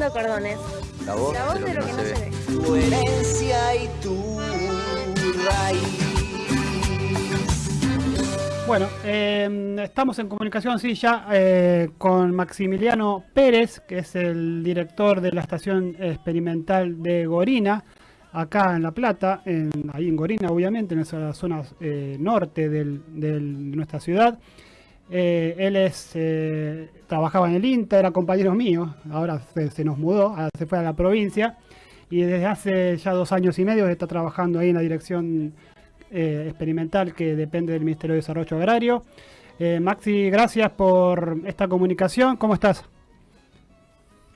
cordones. La voz, La voz de lo que no se, ve. Tu herencia y tu raíz. Bueno, eh, estamos en comunicación, sí, ya eh, con Maximiliano Pérez, que es el director de la estación experimental de Gorina, acá en La Plata, en, ahí en Gorina, obviamente, en esa zona eh, norte del- del- de nuestra ciudad. Eh, él es, eh, trabajaba en el INTA, era compañero mío, ahora se, se nos mudó, ahora se fue a la provincia y desde hace ya dos años y medio está trabajando ahí en la dirección eh, experimental que depende del Ministerio de Desarrollo Agrario. Eh, Maxi, gracias por esta comunicación. ¿Cómo estás?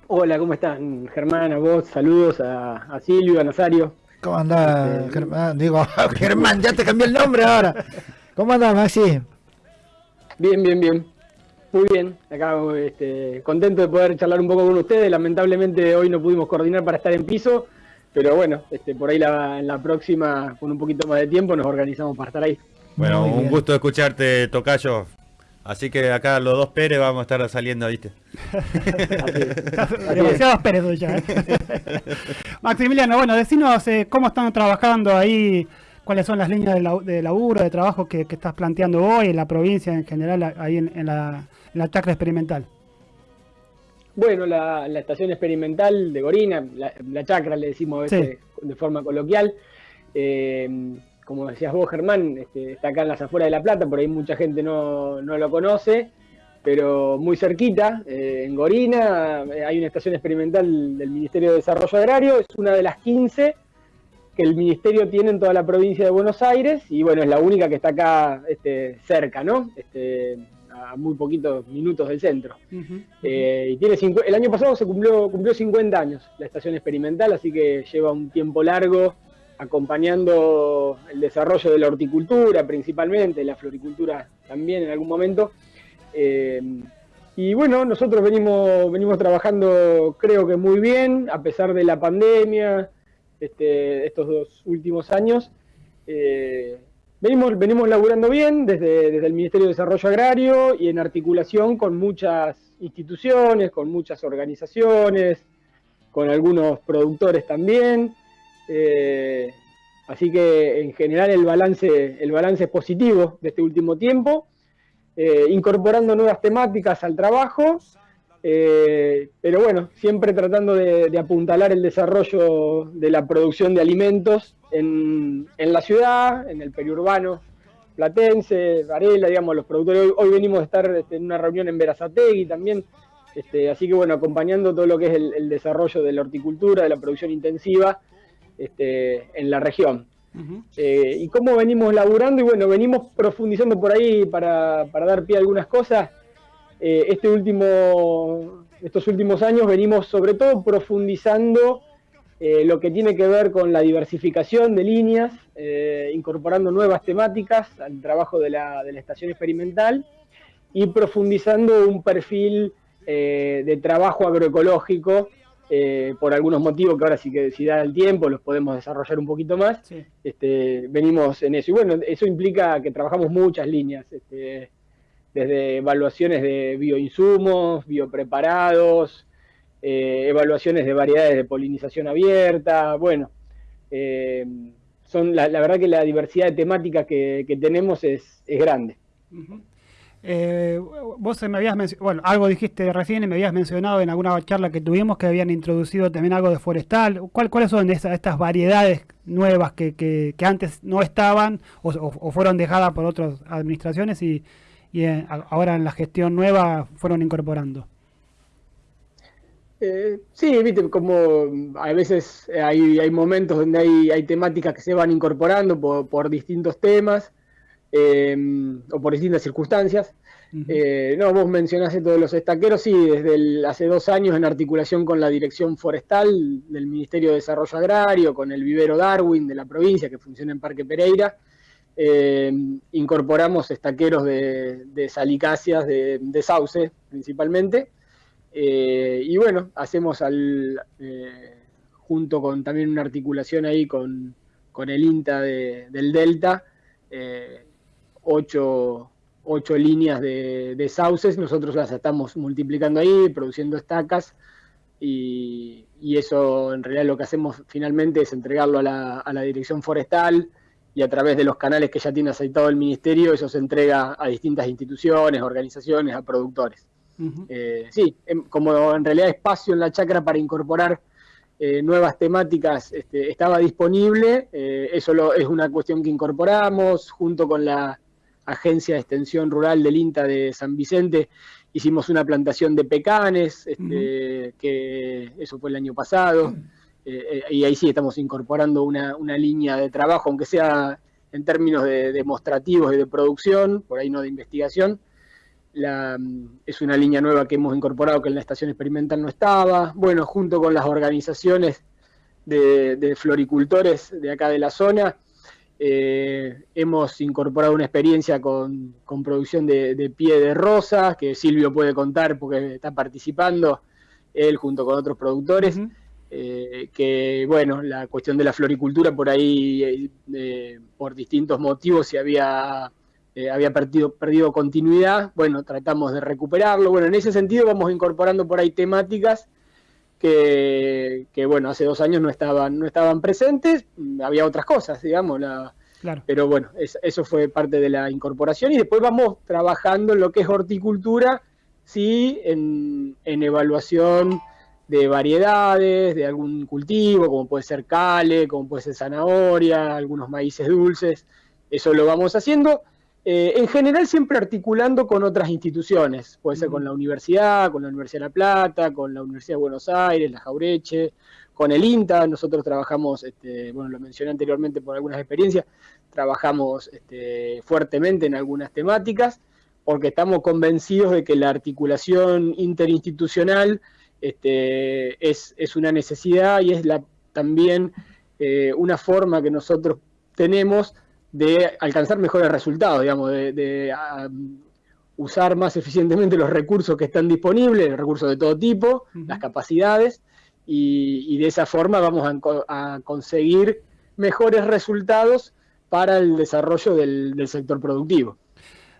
Hola, ¿cómo están? Germán, a vos, saludos a, a Silvio, a Nazario. ¿Cómo andás, Este, Germán? Digo, Germán, ya te cambié el nombre ahora. ¿Cómo andás, Maxi? Bien, bien, bien. Muy bien, acá este, contento de poder charlar un poco con ustedes. Lamentablemente hoy no pudimos coordinar para estar en piso, pero bueno, este, por ahí la, en la próxima, con un poquito más de tiempo, nos organizamos para estar ahí. Bueno, Muy un bien. gusto escucharte, Tocayo. Así que acá los dos Pérez vamos a estar saliendo, ¿viste? Demasiados Pérez ya. ¿eh? Maximiliano, bueno, decinos eh, cómo están trabajando ahí, cuáles son las líneas de, lau- de laburo, de trabajo que, que estás planteando hoy en la provincia en general, ahí en, en la, en la chacra experimental. Bueno, la, la estación experimental de Gorina, la, la chacra le decimos a veces de forma coloquial, eh, como decías vos Germán, este, está acá en las afueras de La Plata, por ahí mucha gente no, no lo conoce, pero muy cerquita, eh, en Gorina, eh, hay una estación experimental del Ministerio de Desarrollo Agrario, es una de las 15 que el Ministerio tiene en toda la provincia de Buenos Aires, y bueno, es la única que está acá este, cerca, ¿no? Este, a muy poquitos minutos del centro. Eh, y tiene el año pasado se cumplió, cumplió 50 años la estación experimental, así que lleva un tiempo largo acompañando el desarrollo de la horticultura principalmente, la floricultura también en algún momento. Eh, y bueno, nosotros venimos, venimos trabajando creo que muy bien, a pesar de la pandemia, este, estos dos últimos años. Eh, venimos, venimos laburando bien desde, desde el Ministerio de Desarrollo Agrario y en articulación con muchas instituciones, con muchas organizaciones, con algunos productores también. Eh, así que en general el balance, el balance es positivo de este último tiempo, eh, incorporando nuevas temáticas al trabajo, eh, pero bueno, siempre tratando de, de apuntalar el desarrollo de la producción de alimentos en, en la ciudad, en el periurbano platense, Varela, digamos, los productores. Hoy, hoy venimos a estar este, en una reunión en Verazategui también, este, así que bueno, acompañando todo lo que es el, el desarrollo de la horticultura, de la producción intensiva este, en la región. Eh, y cómo venimos laburando, y bueno, venimos profundizando por ahí para, para dar pie a algunas cosas. Eh, este último, estos últimos años venimos sobre todo profundizando eh, lo que tiene que ver con la diversificación de líneas, eh, incorporando nuevas temáticas al trabajo de la, de la estación experimental y profundizando un perfil de trabajo agroecológico eh, por algunos motivos que ahora sí que si da el tiempo los podemos desarrollar un poquito más. Sí. Este, venimos en eso. Y bueno, eso implica que trabajamos muchas líneas, este, desde evaluaciones de bioinsumos, biopreparados, eh, evaluaciones de variedades de polinización abierta, bueno, eh, son la, la verdad que la diversidad de temáticas que, tenemos es, grande. Ujú. Eh, vos me habías bueno, algo dijiste recién y me habías mencionado en alguna charla que tuvimos que habían introducido también algo de forestal. ¿Cuál, ¿Cuáles son esas, estas variedades nuevas que, que, antes no estaban o fueron dejadas por otras administraciones y, y eh, a- ahora en la gestión nueva fueron incorporando? Eh, sí, viste, como a veces hay, hay momentos donde hay, hay temáticas que se van incorporando por, por distintos temas eh, o por distintas circunstancias. Eh, no, vos mencionaste todos los estaqueros, sí, desde el- hace dos años en articulación con la Dirección Forestal del Ministerio de Desarrollo Agrario, con el vivero Darwin de la provincia que funciona en Parque Pereira, eh, incorporamos estaqueros de, de salicáceas, de, sauce principalmente, eh, y bueno, hacemos al, eh, junto con también una articulación ahí con, con el INTA de- del Delta, ocho, ocho líneas de, sauces, nosotros las estamos multiplicando ahí, produciendo estacas. Y, eso en realidad lo que hacemos finalmente es entregarlo a la, a la dirección forestal y a través de los canales que ya tiene aceitado el ministerio, eso se entrega a distintas instituciones, organizaciones, a productores. Eh, sí, em, como en realidad espacio en la chacra para incorporar eh, nuevas temáticas este, estaba disponible, eh, eso es una cuestión que incorporamos junto con la Agencia de Extensión Rural del INTA de San Vicente, hicimos una plantación de pecanes, este, que eso fue el año pasado. Eh, y ahí sí estamos incorporando una, línea de trabajo, aunque sea en términos de demostrativos y de producción, por ahí no de investigación. es una línea nueva que hemos incorporado que en la estación experimental no estaba. Bueno, junto con las organizaciones de, floricultores de acá de la zona, eh, hemos incorporado una experiencia con, producción de, pie de rosas, que Silvio puede contar porque está participando, él junto con otros productores. Eh, que bueno, la cuestión de la floricultura por ahí, eh, por distintos motivos, se había, eh, había perdido, perdido continuidad, bueno, tratamos de recuperarlo, bueno, en ese sentido vamos incorporando por ahí temáticas que, bueno, hace dos años no estaban, no estaban presentes, había otras cosas, digamos, la, pero bueno, eso fue parte de la incorporación. Y después vamos trabajando en lo que es horticultura, sí, en, en evaluación de variedades, de algún cultivo, como puede ser cale, como puede ser zanahoria, algunos maíces dulces. Eso lo vamos haciendo. Eh, en general siempre articulando con otras instituciones, puede ser con la universidad, con la Universidad de La Plata, con la Universidad de Buenos Aires, la Jaureche, con el INTA, nosotros trabajamos, este, bueno, lo mencioné anteriormente por algunas experiencias, trabajamos este, fuertemente en algunas temáticas, porque estamos convencidos de que la articulación interinstitucional este, es, una necesidad y es la, también eh, una forma que nosotros tenemos de alcanzar mejores resultados, digamos, de, usar más eficientemente los recursos que están disponibles, recursos de todo tipo, las capacidades, y, de esa forma vamos a, conseguir mejores resultados para el desarrollo del sector productivo.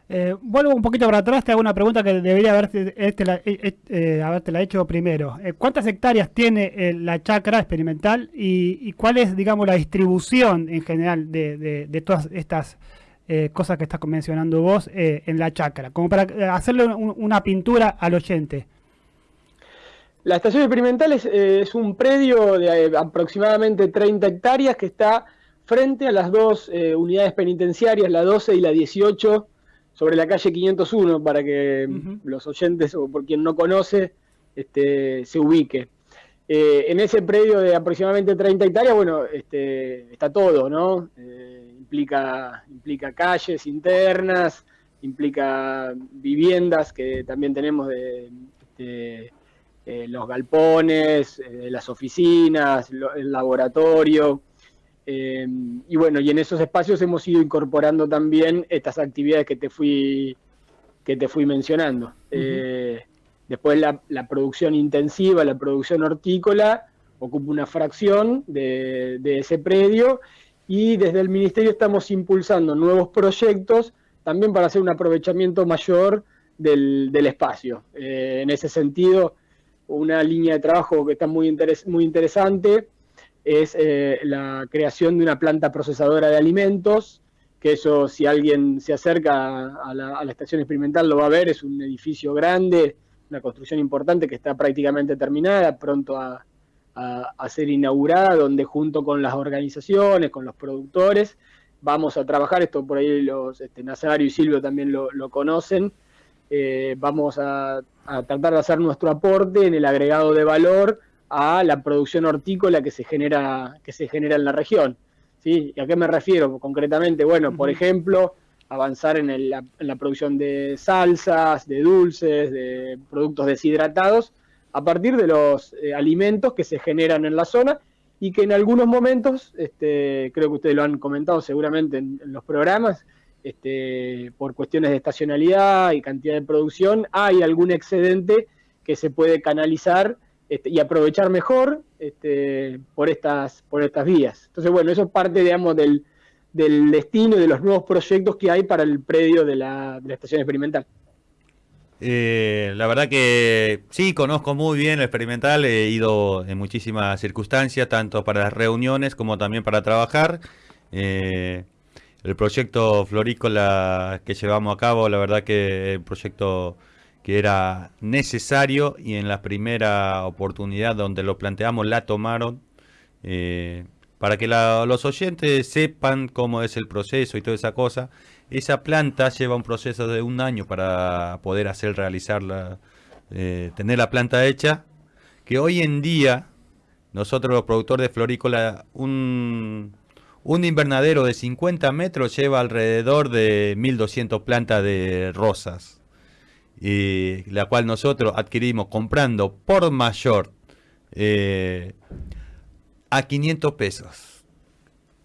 Eh, vuelvo un poquito para atrás, te hago una pregunta que debería haberte, este, la, eh, eh, hecho primero. ¿Cuántas hectáreas tiene la chacra experimental y, cuál es, digamos, la distribución en general de, todas estas cosas que estás mencionando vos en la chacra? Como para hacerle una pintura al oyente. La estación experimental es un predio de aproximadamente 30 hectáreas que está frente a las dos unidades penitenciarias, la 12 y la 18 sobre la calle 501 para que los oyentes o por quien no conoce este, se ubique. Eh, en ese predio de aproximadamente 30 hectáreas, bueno, este, está todo, ¿no? Eh, implica, implica calles internas, implica viviendas que también tenemos de, eh, los galpones, las oficinas, el laboratorio, eh, y bueno, y en esos espacios hemos ido incorporando también estas actividades que te fui, que te fui mencionando. Eh, después la, producción intensiva, la producción hortícola, ocupa una fracción de, ese predio y desde el Ministerio estamos impulsando nuevos proyectos también para hacer un aprovechamiento mayor del, espacio. Eh, en ese sentido, una línea de trabajo que está muy, muy interesante es eh, la creación de una planta procesadora de alimentos, que eso si alguien se acerca a la, estación experimental lo va a ver, es un edificio grande, una construcción importante que está prácticamente terminada, pronto a, ser inaugurada, donde junto con las organizaciones, con los productores, vamos a trabajar, esto por ahí los este, Nazario y Silvio también lo, conocen, eh, vamos a, a tratar de hacer nuestro aporte en el agregado de valor a la producción hortícola que se genera, que se genera en la región. ¿sí? ¿Y a qué me refiero concretamente? Bueno, por ejemplo, avanzar en, la, producción de salsas, de dulces, de productos deshidratados, a partir de los eh, alimentos que se generan en la zona y que en algunos momentos, este, creo que ustedes lo han comentado seguramente en, los programas, este, por cuestiones de estacionalidad y cantidad de producción, hay algún excedente que se puede canalizar este, y aprovechar mejor este, por, estas, por estas vías. Entonces, bueno, eso es parte, digamos, del, del destino y de los nuevos proyectos que hay para el predio de la, estación experimental. Eh, la verdad que sí, conozco muy bien el experimental, he ido en muchísimas circunstancias, tanto para las reuniones como también para trabajar. Eh, el proyecto florícola que llevamos a cabo, la verdad que es un proyecto que era necesario y en la primera oportunidad donde lo planteamos la tomaron. Eh, para que los oyentes sepan cómo es el proceso y toda esa cosa, esa planta lleva un proceso de un año para poder hacer realizarla, eh, tener la planta hecha, que hoy en día nosotros los productores de florícola, un, un invernadero de 50 metros lleva alrededor de 1200 plantas de rosas, y la cual nosotros adquirimos comprando por mayor eh, a 500 pesos.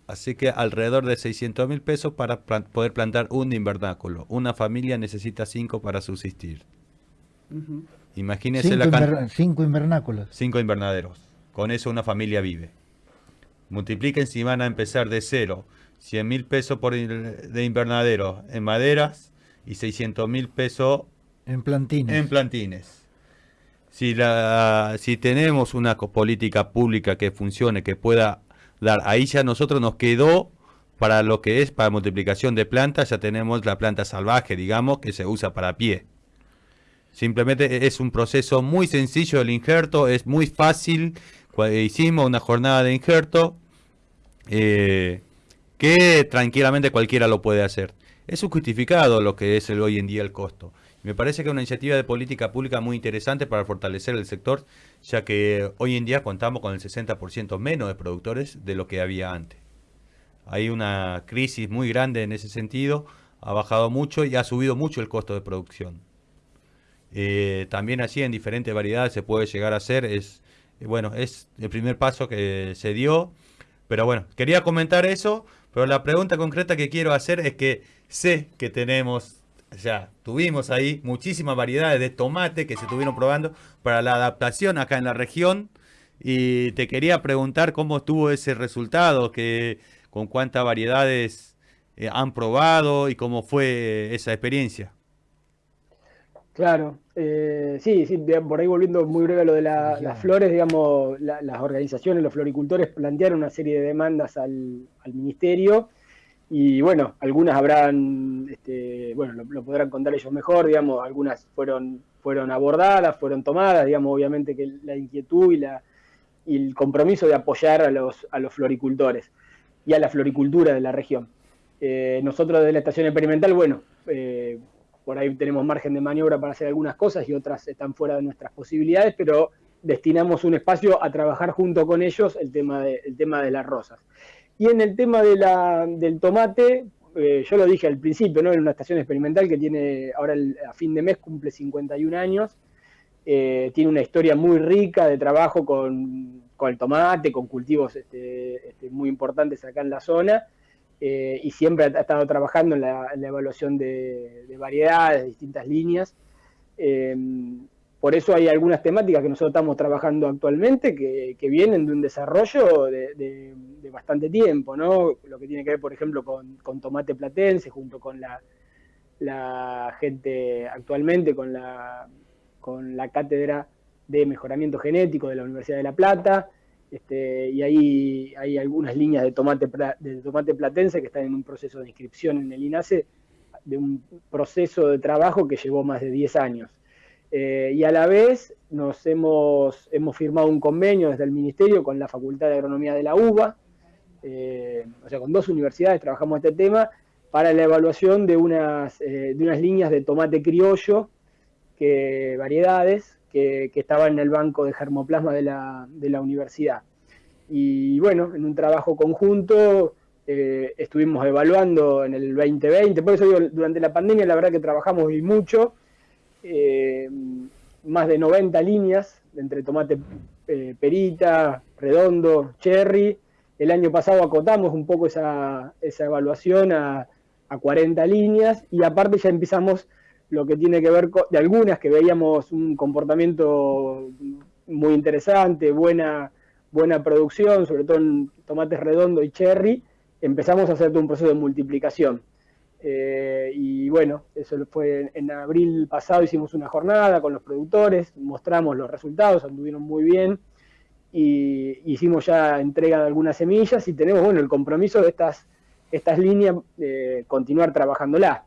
Así que alrededor de 600 mil pesos para poder plantar un invernáculo. Una familia necesita 5 para subsistir. Imagínense cinco la inver Cinco invernáculos. Cinco invernaderos. Con eso una familia vive. Multipliquen si van a empezar de cero. 100 mil pesos por de invernadero en maderas y 600 mil pesos en plantines. En plantines. Si, la, si tenemos una política pública que funcione, que pueda dar, ahí ya nosotros nos quedó para lo que es para multiplicación de plantas, ya tenemos la planta salvaje, digamos, que se usa para pie. Simplemente es un proceso muy sencillo el injerto, es muy fácil. Hicimos una jornada de injerto eh, que tranquilamente cualquiera lo puede hacer. Es justificado lo que es el, hoy en día el costo. Me parece que es una iniciativa de política pública muy interesante para fortalecer el sector, ya que hoy en día contamos con el 60% menos de productores de lo que había antes. Hay una crisis muy grande en ese sentido, ha bajado mucho y ha subido mucho el costo de producción. Eh, también así en diferentes variedades se puede llegar a hacer, es, bueno, es el primer paso que se dio, pero bueno, quería comentar eso, pero la pregunta concreta que quiero hacer es que sé que tenemos ya tuvimos ahí muchísimas variedades de tomate que se estuvieron probando para la adaptación acá en la región. Y te quería preguntar cómo estuvo ese resultado, que, con cuántas variedades eh, han probado y cómo fue esa experiencia. Claro, eh, sí, sí, por ahí volviendo muy breve a lo de las flores, digamos, las organizaciones, los floricultores plantearon una serie de demandas al, al ministerio y bueno, algunas habrán, este, bueno, lo, podrán contar ellos mejor, digamos, algunas fueron, fueron abordadas, fueron tomadas, digamos, obviamente que la inquietud y, la, el compromiso de apoyar a los, a los floricultores y a la floricultura de la región. Eh, nosotros de la estación experimental, bueno, eh, por ahí tenemos margen de maniobra para hacer algunas cosas y otras están fuera de nuestras posibilidades, pero destinamos un espacio a trabajar junto con ellos el tema de, el tema de las rosas. Y en el tema de la, del tomate, eh, yo lo dije al principio, ¿no? En una estación experimental que tiene, ahora a fin de mes cumple 51 años, eh, tiene una historia muy rica de trabajo con, el tomate, con cultivos este, este, muy importantes acá en la zona, eh, y siempre ha, estado trabajando en la, evaluación de, de, variedades, de distintas líneas. Por eso hay algunas temáticas que nosotros estamos trabajando actualmente que, vienen de un desarrollo de, bastante tiempo, ¿no? Lo que tiene que ver, por ejemplo, con, tomate platense, junto con la, gente actualmente, con la, con la cátedra de mejoramiento genético de la Universidad de La Plata, este, y ahí hay algunas líneas de tomate, de tomate platense que están en un proceso de inscripción en el INASE, de un proceso de trabajo que llevó más de 10 años. Eh, y a la vez nos hemos, hemos firmado un convenio desde el Ministerio con la Facultad de Agronomía de la UBA, eh, o sea, con dos universidades trabajamos este tema para la evaluación de unas, eh, de unas líneas de tomate criollo, que, variedades, que, estaban en el banco de germoplasma de la, de la universidad. Y bueno, en un trabajo conjunto estuvimos evaluando en el 2020, por eso digo, durante la pandemia la verdad que trabajamos y mucho, eh, más de 90 líneas entre tomate eh, perita, redondo, cherry. El año pasado acotamos un poco esa, evaluación a, 40 líneas y aparte ya empezamos lo que tiene que ver con, de algunas que veíamos un comportamiento muy interesante, buena, buena producción, sobre todo en tomates redondo y cherry, empezamos a hacer un proceso de multiplicación. Eh, y bueno, eso fue en, abril pasado, hicimos una jornada con los productores, mostramos los resultados, anduvieron muy bien y hicimos ya entrega de algunas semillas y tenemos bueno el compromiso de estas, estas líneas de continuar trabajándolas.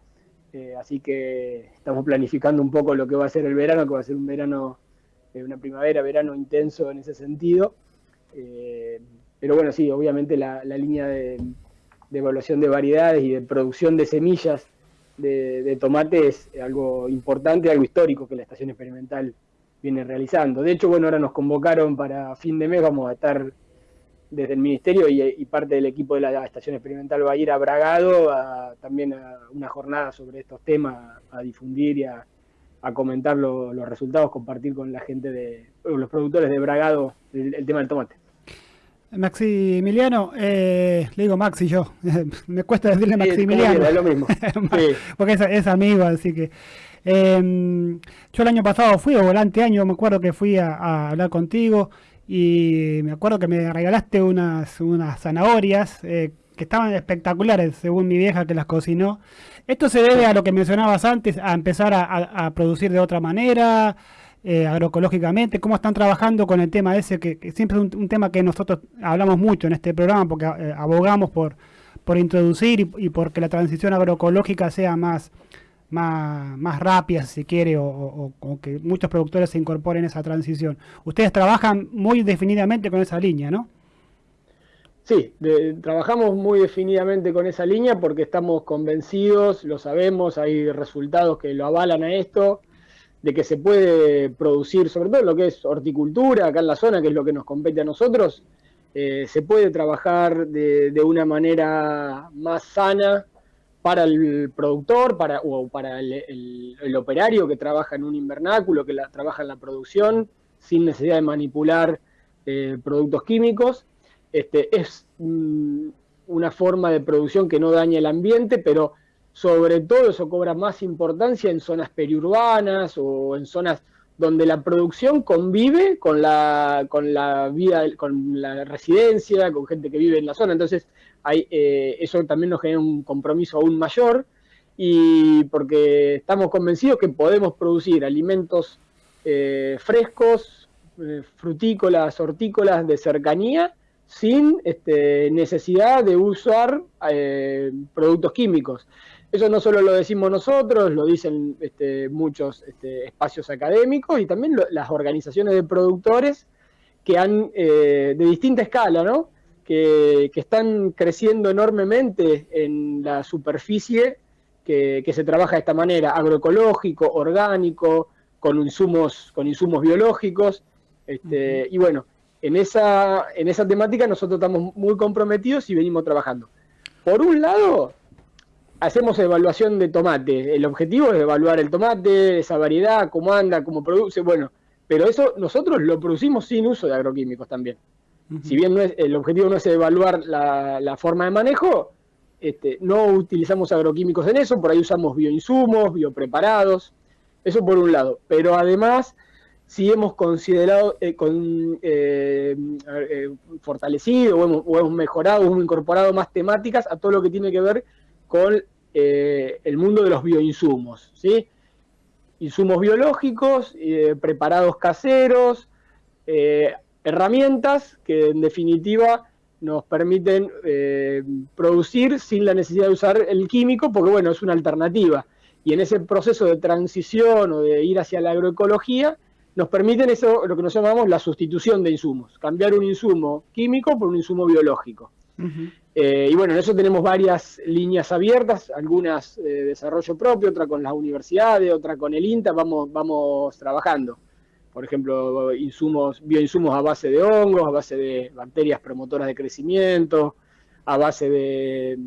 Eh, así que estamos planificando un poco lo que va a ser el verano, que va a ser un verano, eh, una primavera, verano intenso en ese sentido. Eh, pero bueno, sí, obviamente la, la línea de, de, evaluación de variedades y de producción de semillas de, de tomate es algo importante, algo histórico que la estación experimental viene realizando. De hecho, bueno, ahora nos convocaron para fin de mes, vamos a estar desde el Ministerio y, parte del equipo de la Estación Experimental va a ir a Bragado a, también a una jornada sobre estos temas, a, difundir y a, comentar lo, los resultados, compartir con la gente de los productores de Bragado el, el tema del tomate. Maximiliano, eh, le digo Maxi yo, me cuesta decirle Maximiliano. Sí, es lo mismo. Sí. Porque es, es, amigo, así que... Eh, yo el año pasado fui, o volante año, me acuerdo que fui a, a, hablar contigo y me acuerdo que me regalaste unas, unas zanahorias eh, que estaban espectaculares, según mi vieja que las cocinó. ¿Esto se debe a lo que mencionabas antes, a empezar a, a, a producir de otra manera? Eh, agroecológicamente, cómo están trabajando con el tema ese, que, siempre es un, tema que nosotros hablamos mucho en este programa, porque eh, abogamos por, por introducir y, y porque la transición agroecológica sea más, más, más rápida, si quiere, o, o, que muchos productores se incorporen a esa transición. Ustedes trabajan muy definidamente con esa línea, ¿no? Sí, trabajamos muy definidamente con esa línea porque estamos convencidos, lo sabemos, hay resultados que lo avalan a esto, de que se puede producir, sobre todo lo que es horticultura acá en la zona, que es lo que nos compete a nosotros, eh, se puede trabajar de, una manera más sana para el productor para, o para el, operario que trabaja en un invernáculo, que trabaja en la producción, sin necesidad de manipular eh, productos químicos. Este, es mm, una forma de producción que no daña el ambiente, pero sobre todo eso cobra más importancia en zonas periurbanas o en zonas donde la producción convive con la, con la vida, con la residencia, con gente que vive en la zona. Entonces, hay, eh, eso también nos genera un compromiso aún mayor y porque estamos convencidos que podemos producir alimentos eh, frescos, eh, frutícolas, hortícolas de cercanía, sin este, necesidad de usar productos químicos. Eso no solo lo decimos nosotros, lo dicen este, muchos este, espacios académicos y también lo, las organizaciones de productores que han, eh, de distinta escala, ¿no? Que, que, están creciendo enormemente en la superficie que, que, se trabaja de esta manera, agroecológico, orgánico, con insumos, con insumos biológicos. Este, uh -huh. Y bueno, en esa, en esa temática nosotros estamos muy comprometidos y venimos trabajando. Por un lado, hacemos evaluación de tomate. El objetivo es evaluar el tomate, esa variedad, cómo anda, cómo produce, bueno, pero eso nosotros lo producimos sin uso de agroquímicos también. Uh -huh. Si bien no es, el objetivo no es evaluar la, la forma de manejo, este, no utilizamos agroquímicos en eso, por ahí usamos bioinsumos, biopreparados, eso por un lado. Pero además, si hemos considerado, eh, con, eh, eh, fortalecido o hemos, o hemos, mejorado, hemos incorporado más temáticas a todo lo que tiene que ver con eh, el mundo de los bioinsumos. Insumos biológicos, eh, preparados caseros, eh, herramientas que en definitiva nos permiten eh, producir sin la necesidad de usar el químico, porque bueno, es una alternativa. Y en ese proceso de transición o de ir hacia la agroecología, nos permiten eso, lo que nos llamamos la sustitución de insumos, cambiar un insumo químico por un insumo biológico. Eh, y bueno, en eso tenemos varias líneas abiertas, algunas de eh, desarrollo propio, otra con las universidades, otra con el INTA, vamos, vamos trabajando. Por ejemplo, insumos, bioinsumos a base de hongos, a base de bacterias promotoras de crecimiento, a base de,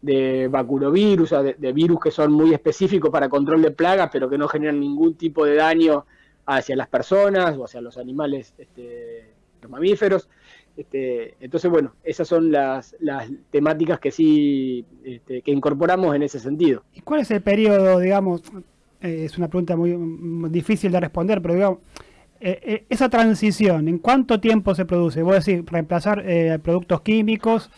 de vacurovirus, de, de virus que son muy específicos para control de plagas, pero que no generan ningún tipo de daño hacia las personas o hacia los animales, este, los mamíferos. Este, entonces, bueno, esas son las, las temáticas que sí este, que incorporamos en ese sentido. ¿Y cuál es el periodo, digamos, eh, es una pregunta muy, muy, difícil de responder, pero digamos, eh, eh, esa transición, ¿en cuánto tiempo se produce? Voy a decir, reemplazar eh, productos químicos,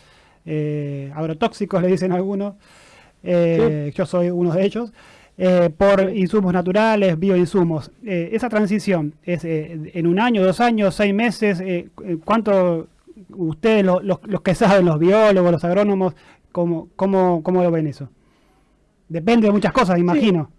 agrotóxicos, le dicen algunos, yo soy uno de ellos, eh, por insumos naturales, bioinsumos. Eh, esa transición es eh, en un año, dos años, seis meses, eh, ¿cuánto ustedes, lo- los, los que saben, los biólogos, los agrónomos, cómo, cómo, cómo lo ven eso? Depende de muchas cosas, imagino.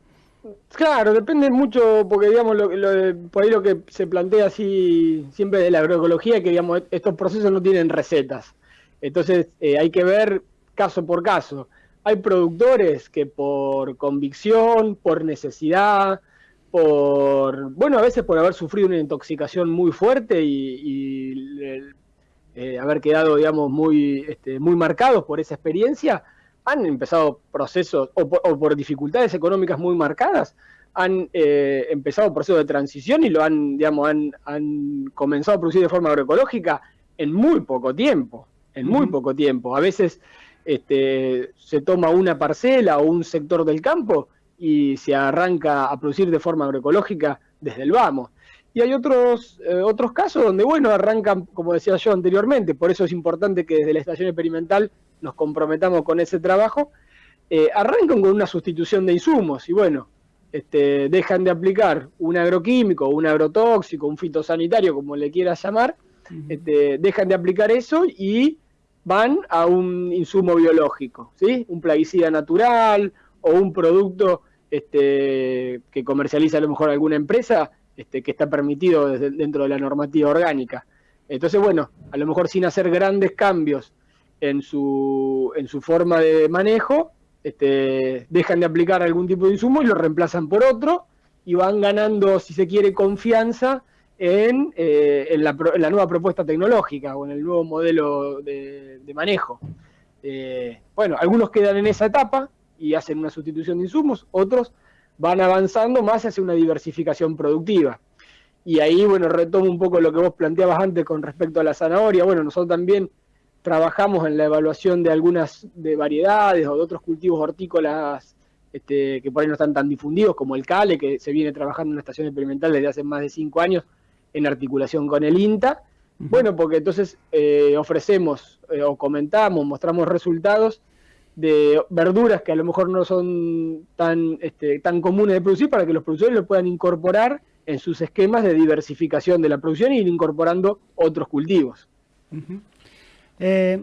Claro, depende mucho, porque digamos, lo, lo por ahí lo que se plantea así siempre de la agroecología, que digamos, estos procesos no tienen recetas. Entonces eh, hay que ver caso por caso. Hay productores que por convicción, por necesidad, por, bueno, a veces por haber sufrido una intoxicación muy fuerte y, y, el- eh, haber quedado, digamos, muy, este, muy marcados por esa experiencia, han empezado procesos, o por, o por dificultades económicas muy marcadas, han eh, empezado procesos de transición y lo han, digamos, han, han comenzado a producir de forma agroecológica en muy poco tiempo, en muy poco tiempo. A veces este, se toma una parcela o un sector del campo y se arranca a producir de forma agroecológica desde el vamos. Y hay otros, eh, otros casos donde, bueno, arrancan, como decía yo anteriormente, por eso es importante que desde la estación experimental nos comprometamos con ese trabajo, eh, arrancan con una sustitución de insumos y bueno, este, dejan de aplicar un agroquímico, un agrotóxico, un fitosanitario, como le quieras llamar, este, dejan de aplicar eso y van a un insumo biológico, ¿sí? Un plaguicida natural o un producto este, que comercializa a lo mejor alguna empresa este, que está permitido desde- dentro de la normativa orgánica. Entonces, bueno, a lo mejor sin hacer grandes cambios en su, en su forma de manejo, este, dejan de aplicar algún tipo de insumo y lo reemplazan por otro y van ganando, si se quiere, confianza en, eh, en, la, nueva propuesta tecnológica o en el nuevo modelo de, de manejo. Eh, bueno, algunos quedan en esa etapa y hacen una sustitución de insumos, otros van avanzando más hacia una diversificación productiva. Y ahí, bueno, retomo un poco lo que vos planteabas antes con respecto a la zanahoria. Bueno, nosotros también trabajamos en la evaluación de algunas de variedades o de otros cultivos hortícolas este, que por ahí no están tan difundidos, como el cale, que se viene trabajando en una estación experimental desde hace más de cinco años en articulación con el INTA. Bueno, porque entonces eh, ofrecemos eh, o comentamos, mostramos resultados de verduras que a lo mejor no son tan, este, tan comunes de producir para que los productores lo puedan incorporar en sus esquemas de diversificación de la producción y ir incorporando otros cultivos. Eh,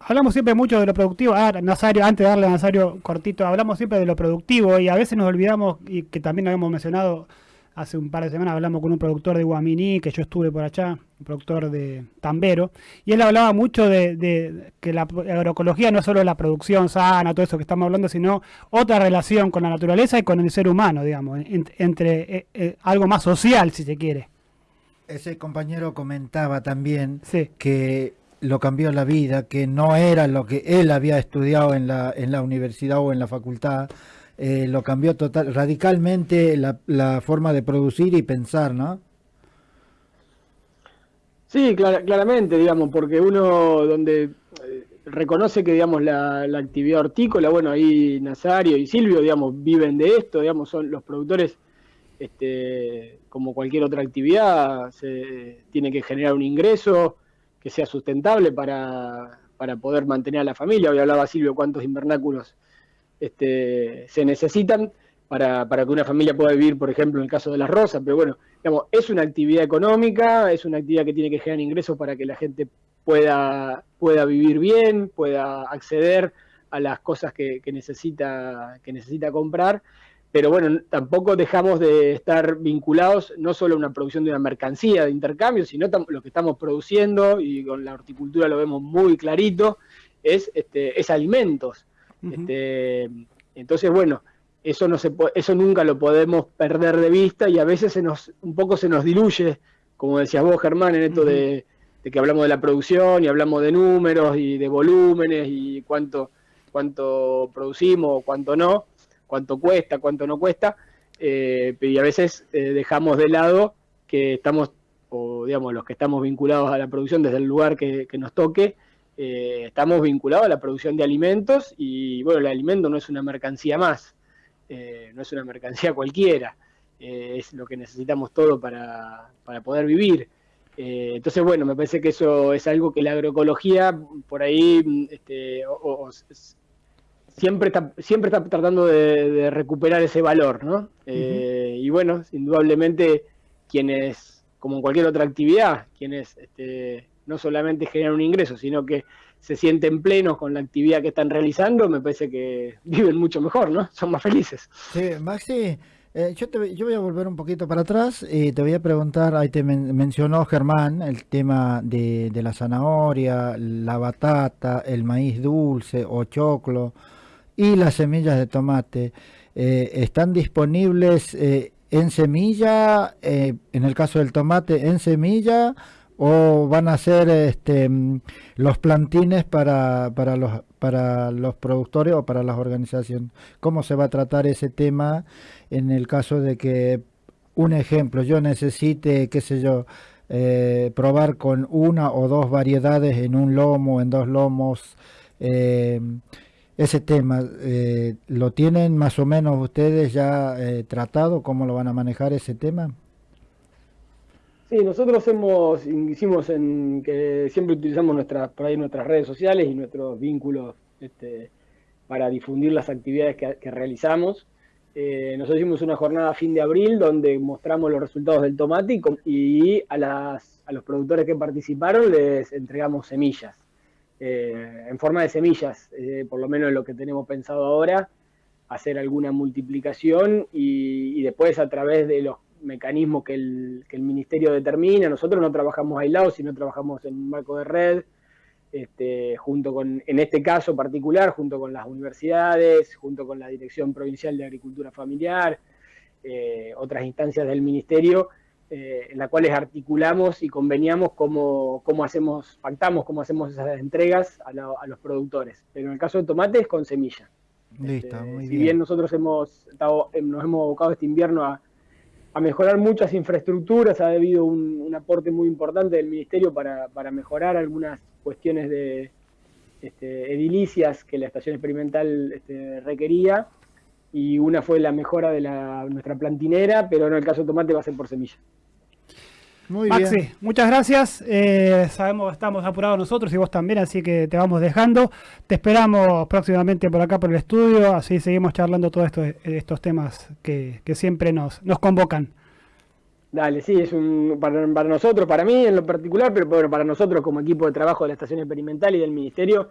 hablamos siempre mucho de lo productivo. Ah, Nazario, antes de darle a Nazario cortito, hablamos siempre de lo productivo y a veces nos olvidamos, y que también habíamos mencionado hace un par de semanas, hablamos con un productor de Guaminí, que yo estuve por allá, un productor de Tambero, y él hablaba mucho de, de que la agroecología no es solo la producción sana, todo eso que estamos hablando, sino otra relación con la naturaleza y con el ser humano, digamos, en- entre eh, eh, algo más social, si se quiere. Ese compañero comentaba también Sí. que lo cambió la vida, que no era lo que él había estudiado en la, en la universidad o en la facultad, eh, lo cambió total, radicalmente la, la forma de producir y pensar, ¿no? Sí, clara- claramente, digamos, porque uno donde eh, reconoce que, digamos, la, la actividad hortícola, bueno, ahí Nazario y Silvio, digamos, viven de esto, digamos, son los productores, este, como cualquier otra actividad, se tiene que generar un ingreso que sea sustentable para, para poder mantener a la familia. Hoy hablaba Silvio cuántos invernáculos este, se necesitan para, para que una familia pueda vivir, por ejemplo, en el caso de las rosas, pero bueno, digamos, es una actividad económica, es una actividad que tiene que generar ingresos para que la gente pueda, pueda vivir bien, pueda acceder a las cosas que, necesita, que necesita comprar, pero bueno, tampoco dejamos de estar vinculados no solo a una producción de una mercancía de intercambio, sino lo que estamos produciendo, y con la horticultura lo vemos muy clarito, es, este, es alimentos. Este, entonces, bueno, eso no se eso nunca lo podemos perder de vista y a veces se nos un poco se nos diluye, como decías vos, Germán, en esto de, de que hablamos de la producción y hablamos de números y de volúmenes y cuánto cuánto producimos, cuánto no, cuánto cuesta, cuánto no cuesta, eh, y a veces eh, dejamos de lado que estamos, o digamos, los que estamos vinculados a la producción desde el lugar que, que nos toque, eh, estamos vinculados a la producción de alimentos y bueno, el alimento no es una mercancía más, eh, no es una mercancía cualquiera, eh, es lo que necesitamos todo para, para poder vivir. Entonces, bueno, me parece que eso es algo que la agroecología por ahí este, o- o- s- siempre está, siempre está tratando de, recuperar ese valor, ¿no? Y bueno, indudablemente quienes, como en cualquier otra actividad, quienes este, no solamente generan un ingreso, sino que se sienten plenos con la actividad que están realizando, me parece que viven mucho mejor, ¿no? Son más felices. Sí, Maxi, eh, yo, te, yo voy a volver un poquito para atrás y te voy a preguntar, ahí te mencionó Germán el tema de, la zanahoria, la batata, el maíz dulce o choclo y las semillas de tomate. Eh, ¿Están disponibles eh, en semilla, en el caso del tomate, en semilla? ¿O van a ser este, los plantines para, para, los, para los productores o para las organizaciones? ¿Cómo se va a tratar ese tema en el caso de que, un ejemplo, yo necesite, qué sé yo, eh, probar con una o dos variedades en un lomo, en dos lomos, eh, ese tema, eh, ¿lo tienen más o menos ustedes ya tratado? ¿Cómo lo van a manejar ese tema? Sí, nosotros hemos, hicimos en que siempre utilizamos nuestras, nuestras redes sociales y nuestros vínculos este, para difundir las actividades que realizamos. Eh, nosotros hicimos una jornada a fin de abril donde mostramos los resultados del tomate y, a, los productores que participaron les entregamos semillas, eh, en forma de semillas, eh, por lo menos lo que tenemos pensado ahora, hacer alguna multiplicación y, después a través de los mecanismos que el, que el ministerio determina, nosotros no trabajamos aislados, sino trabajamos en un marco de red, este, junto con, en este caso particular, junto con las universidades, junto con la Dirección Provincial de Agricultura Familiar, eh, otras instancias del Ministerio, eh, en las cuales articulamos y conveniamos cómo, cómo, hacemos, pactamos cómo hacemos esas entregas a, los productores. Pero en el caso de tomates, con semilla. Listo, este, muy si bien. nosotros hemos estado, nos hemos abocado este invierno a, a mejorar muchas infraestructuras, ha habido un, aporte muy importante del Ministerio para, para mejorar algunas cuestiones de este, edilicias que la estación experimental este, requería, y una fue la mejora de la, nuestra plantinera, pero en el caso de tomate va a ser por semilla. Muy Maxi, muchas gracias. Eh, sabemos que estamos apurados nosotros y vos también, así que te vamos dejando. Te esperamos próximamente por acá por el estudio, así seguimos charlando todos estos, estos temas que, siempre nos, nos convocan. Dale, sí, es un para, nosotros, para mí en lo particular, pero bueno, para nosotros como equipo de trabajo de la Estación Experimental y del Ministerio,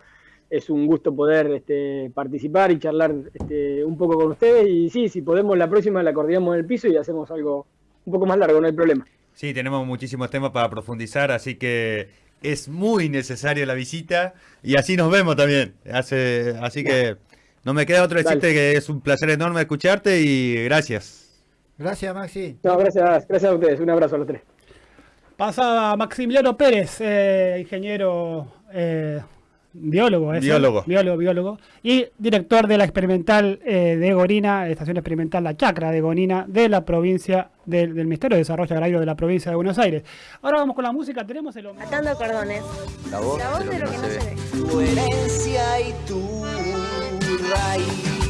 es un gusto poder este, participar y charlar este, un poco con ustedes. Y sí, si podemos, la próxima la coordinamos en el piso y hacemos algo un poco más largo, no hay problema. Sí, tenemos muchísimos temas para profundizar, así que es muy necesaria la visita y así nos vemos también. Hace, así que no me queda otro decirte que es un placer enorme escucharte y gracias. Gracias, Maxi. No, gracias, gracias a ustedes. Un abrazo a los tres. Pasa Maximiliano Pérez, eh, ingeniero eh, Biólogo, es biólogo. biólogo, biólogo. Y director de la experimental eh, de Gorina, estación experimental La Chacra de Gorina, de la provincia del, del Ministerio de Desarrollo Agrario de la provincia de Buenos Aires. Ahora vamos con la música, tenemos el hombre. Atando cordones. La voz, de lo que, no se, ve. Tu herencia y tu raíz.